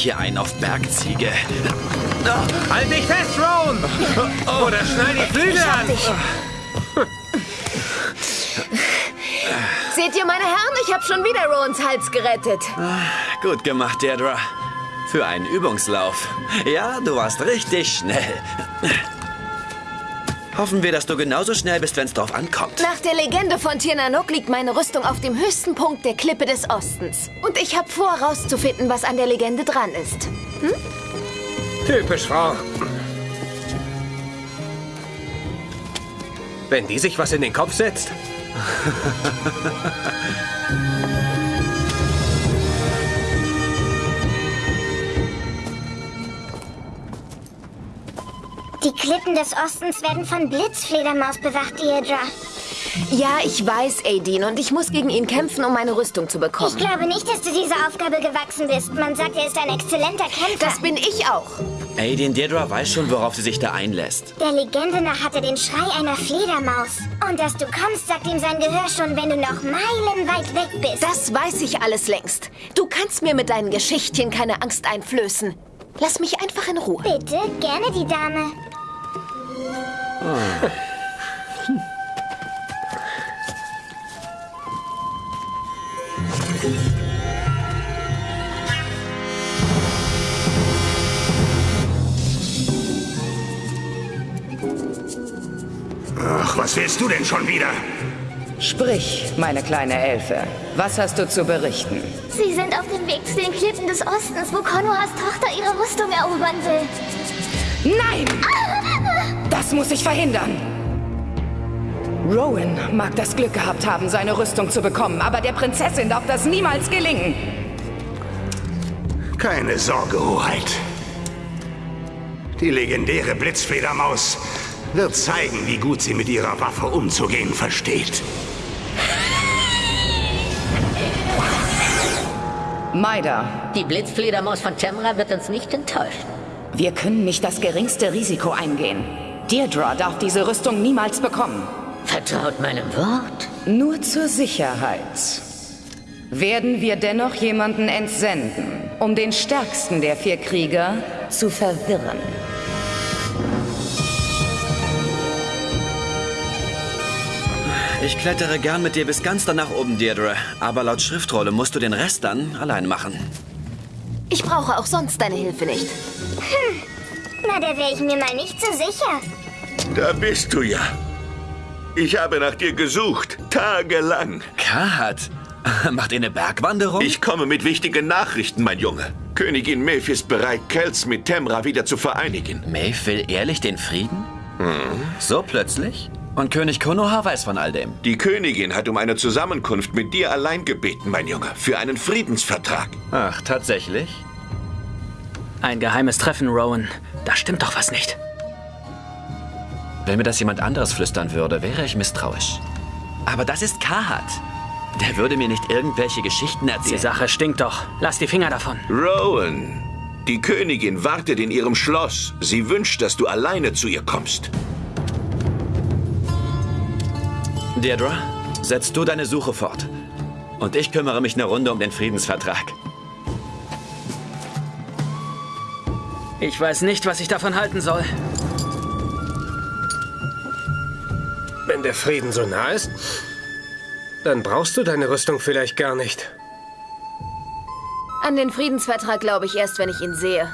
hier einen auf Bergziege. Halt dich fest, Rowan! Oder schneid die Flügel an! Seht ihr, meine Herren, ich habe schon wieder Rowans Hals gerettet. Gut gemacht, Deirdre. Für einen Übungslauf. Ja, du warst richtig schnell. Hoffen wir, dass du genauso schnell bist, wenn es drauf ankommt. Nach der Legende von Tirnanok liegt meine Rüstung auf dem höchsten Punkt der Klippe des Ostens. Und ich habe vor, rauszufinden, was an der Legende dran ist. Typisch Frau. Wenn die sich was in den Kopf setzt. Die Klippen des Ostens werden von Blitzfledermaus bewacht, Deirdre. Ja, ich weiß, Aideen, und ich muss gegen ihn kämpfen, um meine Rüstung zu Ich bekommen. glaube nicht, dass du dieser Aufgabe gewachsen bist. Man sagt, er ist ein exzellenter Kämpfer. Das bin ich auch. Aideen Deirdre weiß schon, worauf sie sich da einlässt. Der Legende nach hat er den Schrei einer Fledermaus. Und dass du kommst, sagt ihm sein Gehör schon, wenn du noch meilenweit weg bist. Das weiß ich alles längst. Du kannst mir mit deinen Geschichtchen keine Angst einflößen. Lass mich einfach in Ruhe. Bitte, gerne die Dame. Ach, was willst du denn schon wieder? Sprich, meine kleine Elfe. Was hast du zu berichten? Sie sind auf dem Weg zu den Klippen des Ostens, wo Konohas Tochter ihre Rüstung erobern will. Nein! Das muss ich verhindern. Rowan mag das Glück gehabt haben, seine Rüstung zu bekommen, aber der Prinzessin darf das niemals gelingen. Keine Sorge, Hoheit. Die legendäre Blitzfledermaus wird zeigen, wie gut sie mit ihrer Waffe umzugehen versteht. Maida, Die Blitzfledermaus von Temra wird uns nicht enttäuschen. wir können nicht das geringste Risiko eingehen. Deirdre darf diese Rüstung niemals bekommen. Vertraut meinem Wort? Nur zur Sicherheit. Werden wir dennoch jemanden entsenden, um den stärksten der vier Krieger zu verwirren. Ich klettere gern mit dir bis ganz da nach oben, Deirdre. Aber laut Schriftrolle musst du den Rest dann allein machen. Ich brauche auch sonst deine Hilfe nicht. Na, da wäre ich mir mal nicht so sicher. Da bist du ja. Ich habe nach dir gesucht, tagelang. Kat, macht ihr eine Bergwanderung? Ich komme mit wichtigen Nachrichten, mein Junge. Königin Maeve ist bereit, Kels mit Temra wieder zu vereinigen. Maeve will ehrlich den Frieden? So plötzlich? Und König Konoha weiß von all dem. Die Königin hat um eine Zusammenkunft mit dir allein gebeten, mein Junge, für einen Friedensvertrag. Ach, tatsächlich? Ein geheimes Treffen, Rowan. Da stimmt doch was nicht. Wenn mir das jemand anderes flüstern würde, wäre ich misstrauisch. Aber das ist Kahat. Der würde mir nicht irgendwelche Geschichten Die erzählen. Sache stinkt doch. Lass die Finger davon. Rowan, die Königin wartet in ihrem Schloss. Sie wünscht, dass du alleine zu ihr kommst. Deirdre, setz du deine Suche fort. Und ich kümmere mich eine Runde um den Friedensvertrag. Ich weiß nicht, was ich davon halten soll. Der Frieden so nah ist, dann brauchst du deine Rüstung vielleicht gar nicht. An den Friedensvertrag glaube ich erst, wenn ich ihn sehe.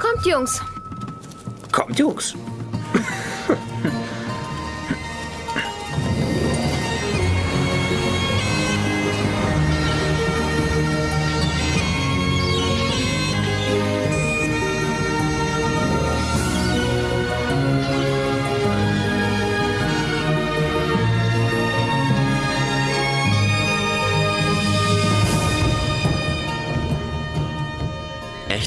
Kommt, Jungs. Kommt, Jungs.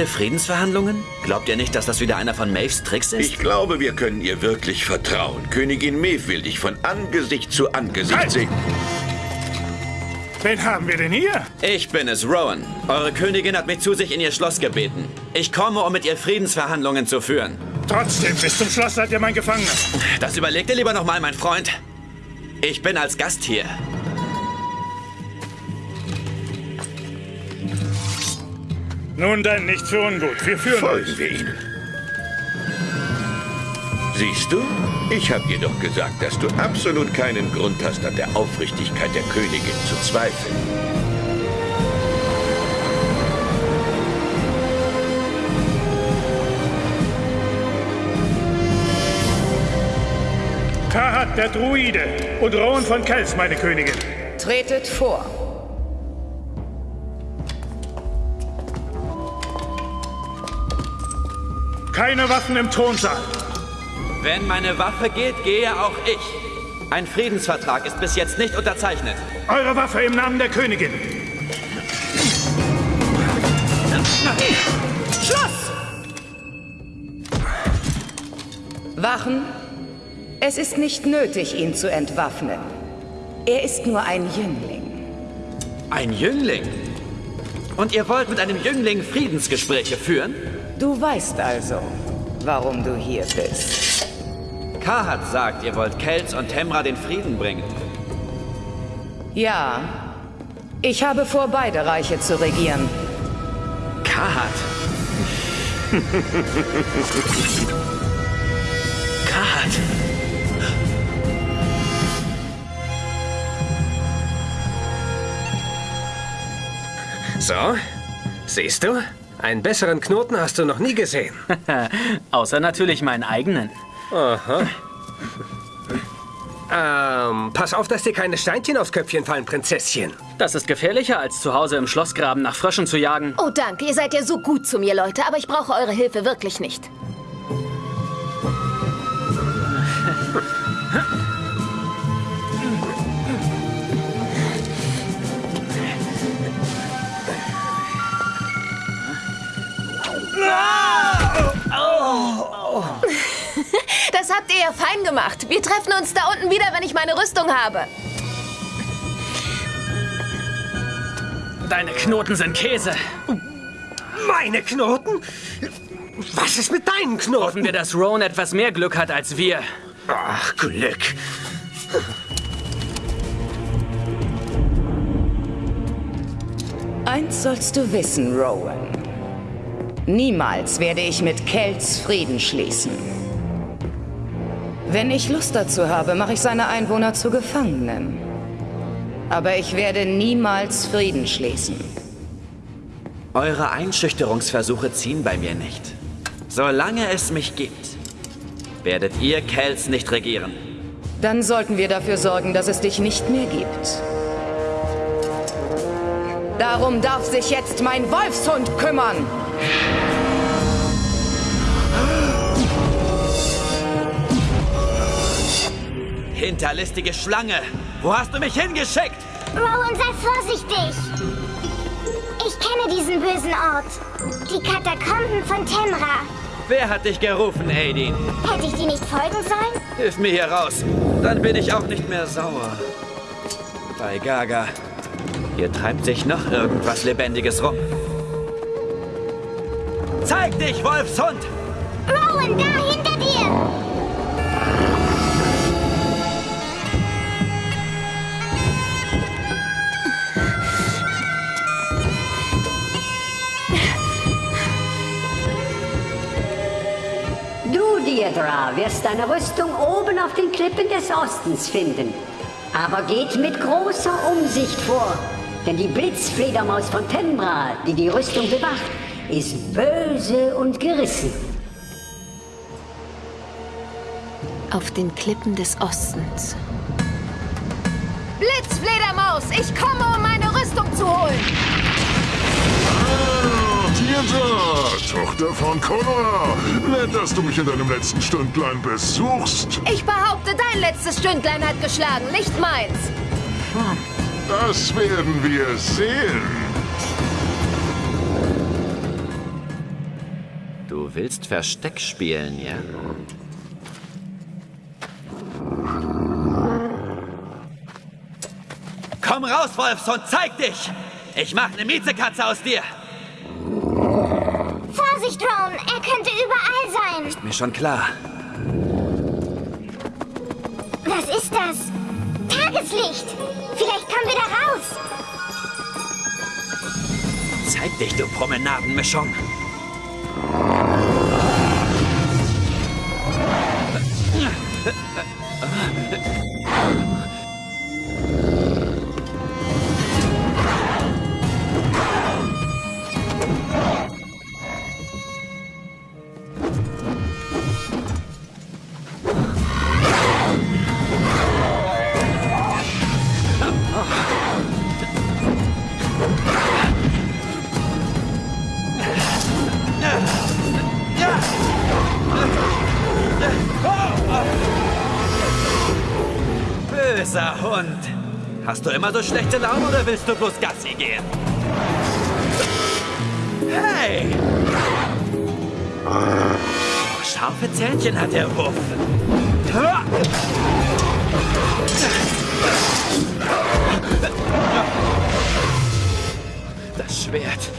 Echte Friedensverhandlungen? Glaubt ihr nicht, dass das wieder einer von Maves Tricks ist? Ich glaube, wir können ihr wirklich vertrauen. Königin Maeve will dich von Angesicht zu Angesicht Halt! sehen. Wen haben wir denn hier? Ich bin es, Rowan. Eure Königin hat mich zu sich in ihr Schloss gebeten. Ich komme, um mit ihr Friedensverhandlungen zu führen. Trotzdem, bis zum Schloss seid ihr mein Gefangener. Das überleg dir lieber nochmal, mein Freund. Ich bin als Gast hier. Nun dann, nichts für ungut. Wir führen Folgen euch. wir ihnen. Siehst du? Ich habe dir doch gesagt, dass du absolut keinen Grund hast, an der Aufrichtigkeit der Königin zu zweifeln. Kahat, der Druide. Und Rowan von Kels, meine Königin. Tretet vor. Keine Waffen im Thronsaal. Wenn meine Waffe geht, gehe auch ich. Ein Friedensvertrag ist bis jetzt nicht unterzeichnet. Eure Waffe im Namen der Königin. Schluss! Wachen, es ist nicht nötig, ihn zu entwaffnen. Er ist nur ein Jüngling. Ein Jüngling? Und ihr wollt mit einem Jüngling Friedensgespräche führen? Du weißt also, warum du hier bist. Kahat sagt, ihr wollt Kels und Temra den Frieden bringen. Ja, ich habe vor, beide Reiche zu regieren. Kahat. Kahat. So, siehst du? Einen besseren Knoten hast du noch nie gesehen. Außer natürlich meinen eigenen. Aha. Ähm, pass auf, dass dir keine Steinchen aufs Köpfchen fallen, Prinzesschen. Das ist gefährlicher, als zu Hause im Schlossgraben nach Fröschen zu jagen. Oh, danke. Ihr seid ja so gut zu mir, Leute. Aber ich brauche eure Hilfe wirklich nicht. Habt ihr ja fein gemacht. Wir treffen uns da unten wieder, wenn ich meine Rüstung habe. Deine Knoten sind Käse. Meine Knoten? Was ist mit deinen Knoten? Hoffen wir, dass Rowan etwas mehr Glück hat als wir. Ach, Glück. Eins sollst du wissen, Rowan. Niemals werde ich mit Kelts Frieden schließen. Wenn ich Lust dazu habe, mache ich seine Einwohner zu Gefangenen. Aber ich werde niemals Frieden schließen. Eure Einschüchterungsversuche ziehen bei mir nicht. Solange es mich gibt, werdet ihr Kels nicht regieren. Dann sollten wir dafür sorgen, dass es dich nicht mehr gibt. Darum darf sich jetzt mein Wolfshund kümmern. Hinterlistige Schlange! Wo hast du mich hingeschickt? Rowan, sei vorsichtig. Ich kenne diesen bösen Ort. Die Katakomben von Temra. Wer hat dich gerufen, Aideen? Hätte ich dir nicht folgen sollen? Hilf mir hier raus. Dann bin ich auch nicht mehr sauer. Bei Gaga. Hier treibt sich noch irgendwas Lebendiges rum. Zeig dich, Wolfshund! Rowan, da Deirdre, wirst deine Rüstung oben auf den Klippen des Ostens finden. Aber geht mit großer Umsicht vor, denn die Blitzfledermaus von Tembra, die die Rüstung bewacht, ist böse und gerissen. Auf den Klippen des Ostens. Blitzfledermaus, ich komme, um meine Rüstung zu holen. Deirdre, Tochter von Connor. Nett, dass du mich in deinem letzten Stündlein besuchst. Ich behaupte, dein letztes Stündlein hat geschlagen, nicht meins. Das werden wir sehen. Du willst Versteck spielen, ja? Komm raus, Wolfshund, zeig dich! Ich mach eine Miezekatze aus dir! Vorsicht, Rowan, er könnte überall sein. Mir schon klar. Was ist das? Tageslicht. Vielleicht kommen wir da raus. Zeig dich, du Promenadenmischung. Böser Hund. Hast du immer so schlechte Laune oder willst du bloß Gassi gehen? Hey! Oh, scharfe Zähnchen hat der Wurf. Das Schwert.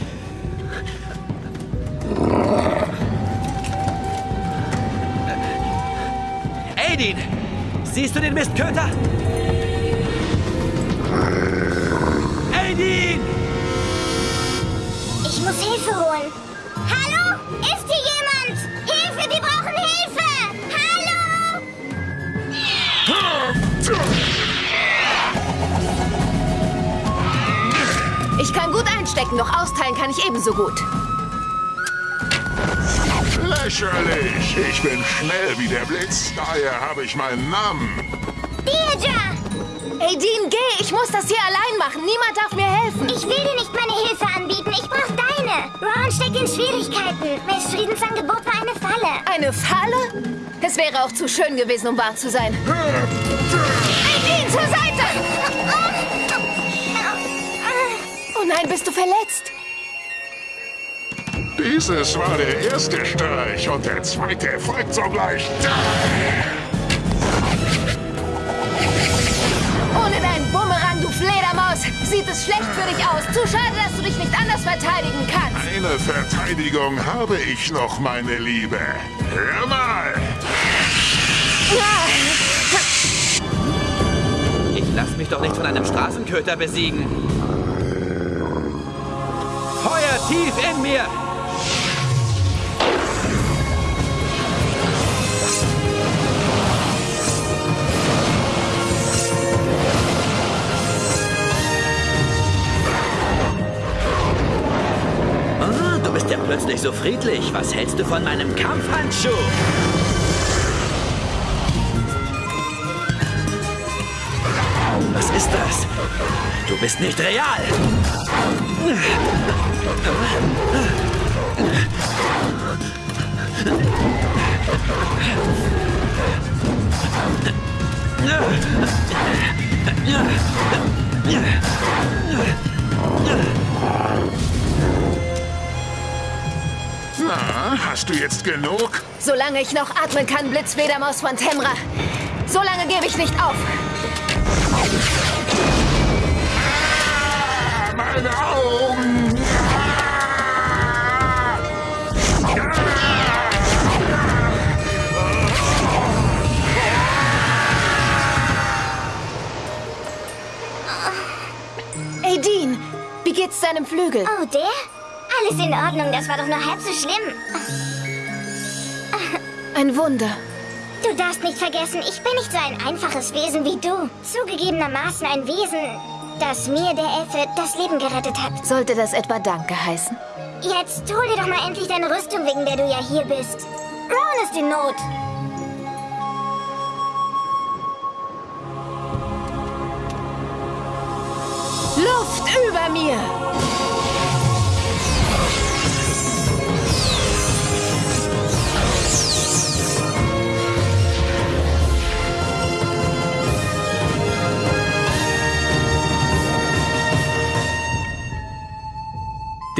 Aidin! Siehst du den Mistköter? Aidin! Ich muss Hilfe holen. Hallo? Ist hier jemand? Hilfe, wir brauchen Hilfe! Hallo? Ich kann gut einstecken, doch austeilen kann ich ebenso gut. Lächerlich. Ich bin schnell wie der Blitz, daher habe ich meinen Namen. Deirdre! Ey, Dean, geh! Ich muss das hier allein machen. Niemand darf mir helfen. Ich will dir nicht meine Hilfe anbieten. Ich brauche deine. Ron steckt in Schwierigkeiten. Miss Friedensangebot war eine Falle. Eine Falle? Es wäre auch zu schön gewesen, um wahr zu sein. Ey, Dean, zur Seite! Oh nein, bist du verletzt? Dieses war der erste Streich und der zweite folgt sogleich. Ohne deinen Bumerang, du Fledermaus, sieht es schlecht für dich aus. Zu schade, dass du dich nicht anders verteidigen kannst. Eine Verteidigung habe ich noch, meine Liebe. Hör mal. Ich lass mich doch nicht von einem Straßenköter besiegen. Feuer tief in mir! Plötzlich so friedlich. Was hältst du von meinem Kampfhandschuh? Was ist das? Du bist nicht real. Na, hast du jetzt genug? Solange ich noch atmen kann, Blitzfledermaus von Temra. Solange gebe ich nicht auf. Meine Augen! Dean, wie geht's deinem Flügel? Oh, der? Alles in Ordnung, das war doch nur halb so schlimm. Ein Wunder. Du darfst nicht vergessen, ich bin nicht so ein einfaches Wesen wie du. Zugegebenermaßen ein Wesen, das mir, der Elfe, das Leben gerettet hat. Sollte das etwa Danke heißen? Jetzt hol dir doch mal endlich deine Rüstung, wegen der du ja hier bist. Ron ist in Not. Luft über mir!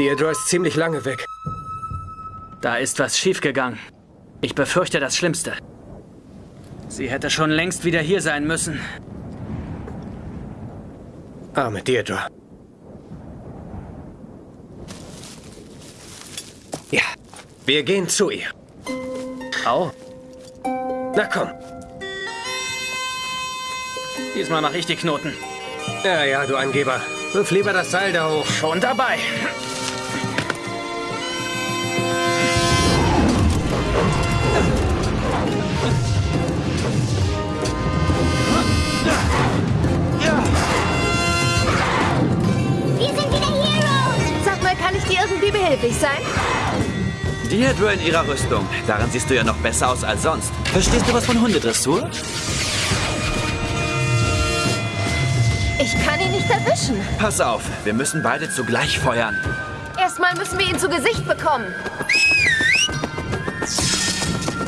Deirdre ist ziemlich lange weg. Da ist was schiefgegangen. Ich befürchte das Schlimmste. Sie hätte schon längst wieder hier sein müssen. Arme Deirdre. Ja, wir gehen zu ihr. Au. Na komm. Diesmal mache ich die Knoten. Ja, ja, du Angeber. Wirf lieber das Seil da hoch. Schon dabei. Deirdre in ihrer Rüstung. Darin siehst du ja noch besser aus als sonst. Verstehst du was von Hundedressur? Ich kann ihn nicht erwischen. Pass auf, wir müssen beide zugleich feuern. Erstmal müssen wir ihn zu Gesicht bekommen.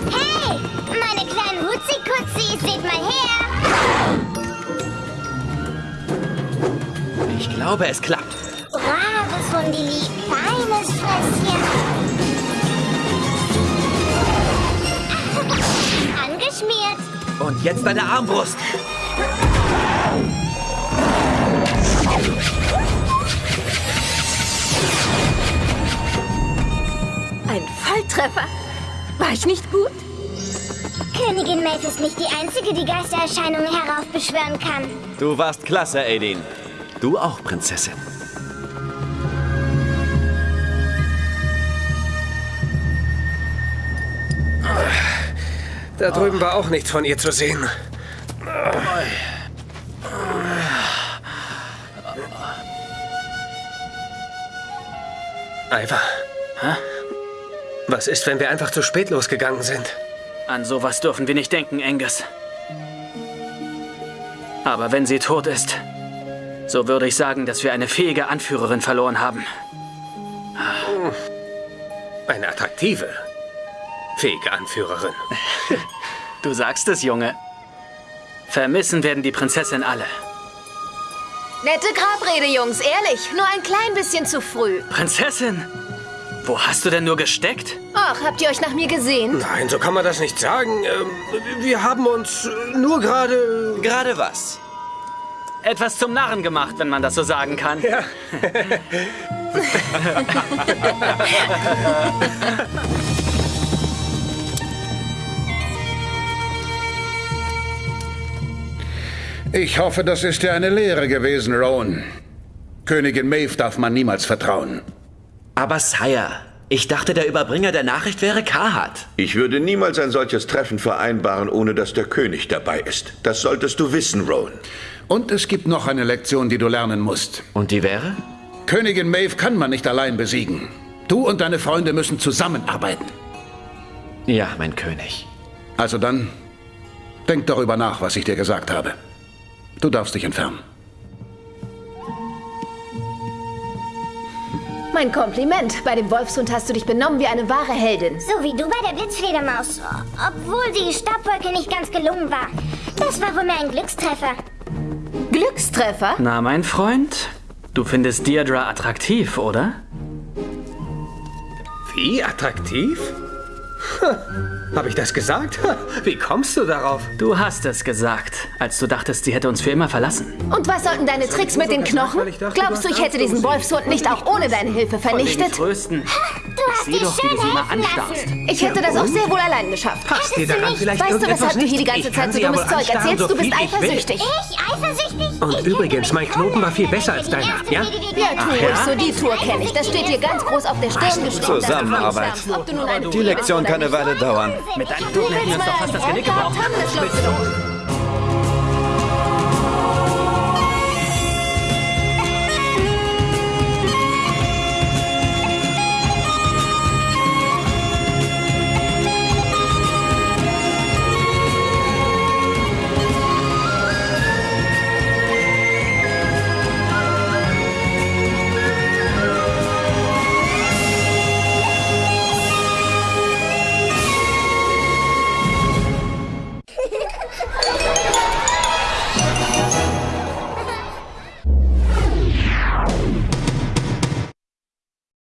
Hey, meine kleinen Hutzi-Kutzis, seht mal her. Ich glaube, es klappt. Braves Hundili, feines Frösschen. Angeschmiert. Und jetzt deine Armbrust. Ein Volltreffer. War ich nicht gut? Königin Maeve ist nicht die Einzige, die Geistererscheinungen heraufbeschwören kann. Du warst klasse, Aideen. Du auch, Prinzessin. Da drüben war auch nichts von ihr zu sehen. Ivar. Hä? Was ist, wenn wir einfach zu spät losgegangen sind? An sowas dürfen wir nicht denken, Angus. Aber wenn sie tot ist, so würde ich sagen, dass wir eine fähige Anführerin verloren haben. Eine attraktive, fähige Anführerin. Du sagst es, Junge. Vermissen werden die Prinzessin alle. Nette Grabrede, Jungs. Ehrlich, nur ein klein bisschen zu früh. Prinzessin? Wo hast du denn nur gesteckt? Ach, habt ihr euch nach mir gesehen? Nein, so kann man das nicht sagen. Ähm, wir haben uns nur gerade... Gerade was? Etwas zum Narren gemacht, wenn man das so sagen kann. Ja. Ich hoffe, das ist dir eine Lehre gewesen, Rowan. Königin Maeve darf man niemals vertrauen. Aber Sire, ich dachte, der Überbringer der Nachricht wäre Kahat. Ich würde niemals ein solches Treffen vereinbaren, ohne dass der König dabei ist. Das solltest du wissen, Rowan. Und es gibt noch eine Lektion, die du lernen musst. Und die wäre? Königin Maeve kann man nicht allein besiegen. Du und deine Freunde müssen zusammenarbeiten. Ja, mein König. Also dann, denk darüber nach, was ich dir gesagt habe. Du darfst dich entfernen. Mein Kompliment. Bei dem Wolfshund hast du dich benommen wie eine wahre Heldin. So wie du bei der Blitzfledermaus. Obwohl die Stabwolke nicht ganz gelungen war. Das war wohl mehr ein Glückstreffer. Glückstreffer? Na, mein Freund, du findest Deirdre attraktiv, oder? Wie attraktiv? Habe ich das gesagt? Wie kommst du darauf? Du hast es gesagt, als du dachtest, sie hätte uns für immer verlassen. Und was sollten deine Tricks mit den Knochen? Glaubst du, ich hätte diesen Wolfshund nicht auch ohne deine Hilfe vernichtet? Trösten. Du hast Sieh die doch, wie du sie schön mal helfen anstarrst. lassen. Ich hätte das auch sehr wohl allein geschafft. Passt dir daran vielleicht Weißt du, weshalb du hier die ganze Zeit so dummes Zeug erzählst? Du bist eifersüchtig. Ich eifersüchtig? Und übrigens, mein Knoten war viel besser als deiner, ja? Ja, wäre. ruhig so, die Tour kenne ich. Das steht dir ganz groß auf der Stirn geschrieben. Zusammenarbeit. Die Lektion kann eine. Weile dauern. Mit deinen Knoten hätten wir uns doch fast das Genick gebrochen.